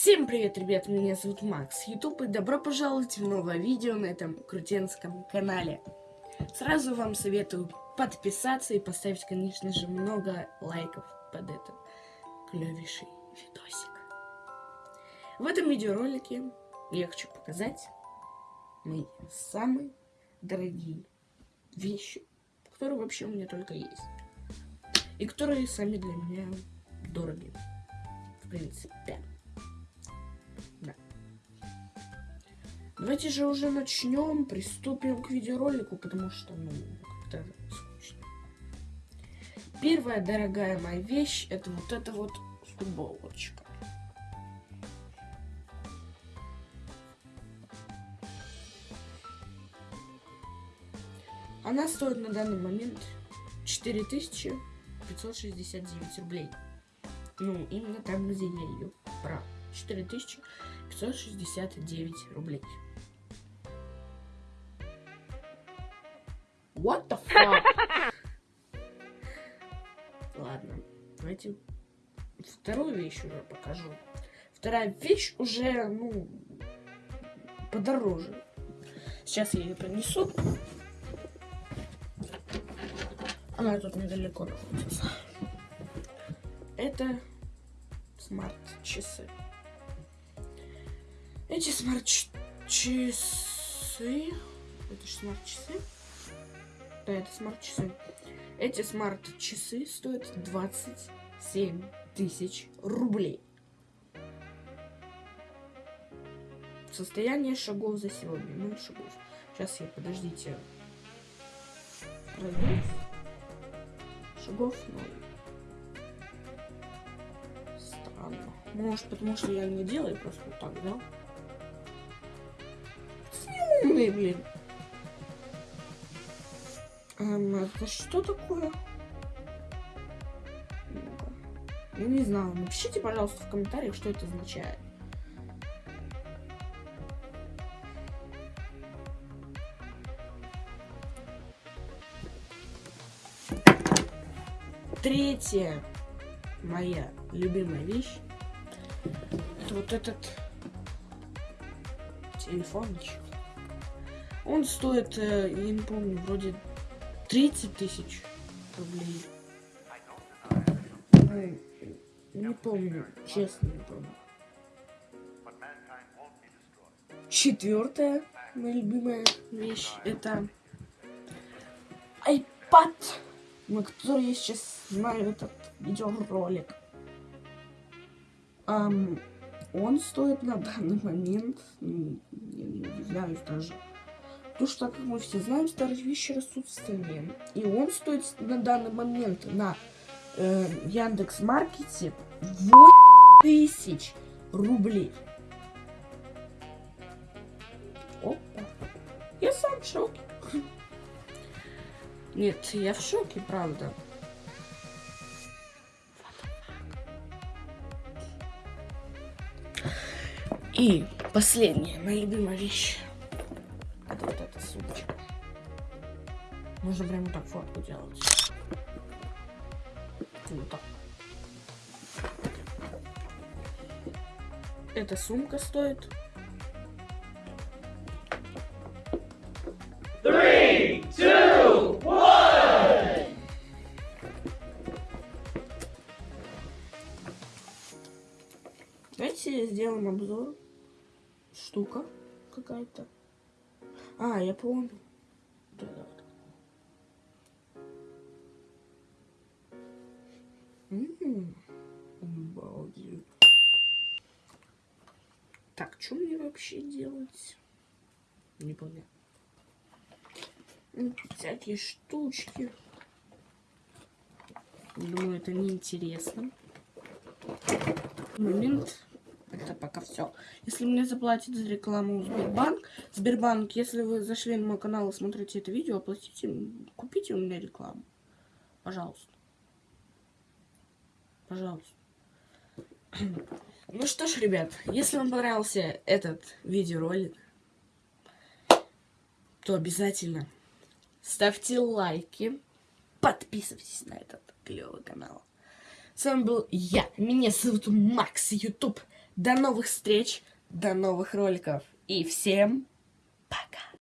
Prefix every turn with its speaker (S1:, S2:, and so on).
S1: Всем привет, ребят, меня зовут Макс, Ютуб, и добро пожаловать в новое видео на этом крутенском канале. Сразу вам советую подписаться и поставить, конечно же, много лайков под этот клевейший видосик. В этом видеоролике я хочу показать мои самые дорогие вещи, которые вообще у меня только есть. И которые сами для меня дороги. В принципе. Давайте же уже начнем, приступим к видеоролику, потому что, ну, как-то скучно. Первая дорогая моя вещь, это вот эта вот футболочка. Она стоит на данный момент 4569 рублей. Ну, именно там, где я ее брал. 4569 рублей. What the fuck? Ладно, давайте вторую вещь уже покажу. Вторая вещь уже, ну, подороже. Сейчас я ее принесу. Она тут недалеко находится. Это смарт-часы. Эти смарт-часы... Это же смарт-часы? Да, это смарт-часы. Эти смарт-часы стоят 27 тысяч рублей. Состояние шагов за сегодня. Ноль шагов. Сейчас я, подождите. Пройду. Шагов ноль. Странно. Может, потому что я не делаю просто вот так, да? Умный, блин. Это что такое? Я не знаю. Напишите, пожалуйста, в комментариях, что это означает. Третья моя любимая вещь это вот этот телефончик. Он стоит, э, я не помню, вроде 30 тысяч рублей. Не помню, честно не помню. Четвертая моя любимая вещь это iPad, на который я сейчас знаю этот видеоролик. Um, он стоит на данный момент, ну, я не удивляюсь даже, Потому что, как мы все знаем, старые вещи растут в. И он стоит на данный момент на э, Яндекс Маркете 8 тысяч рублей. Опа. Я сам в шоке. Нет, я в шоке, правда. И последняя, моя любимая вещь. Сумочка. Можно прямо так фотку делать. Так. Эта сумка стоит. Давайте сделаем обзор. Штука какая-то. А, я помню. Ммм, обалдеть. Так, что мне вообще делать? Не понял. Всякие штучки. Думаю, это неинтересно. Момент это пока все. Если мне заплатит за рекламу Сбербанк, Сбербанк, если вы зашли на мой канал и смотрите это видео, оплатите, купите у меня рекламу. Пожалуйста. Пожалуйста. Ну что ж, ребят, если вам понравился этот видеоролик, то обязательно ставьте лайки, подписывайтесь на этот клевый канал. С вами был я, меня зовут Макс, YouTube. До новых встреч, до новых роликов. И всем!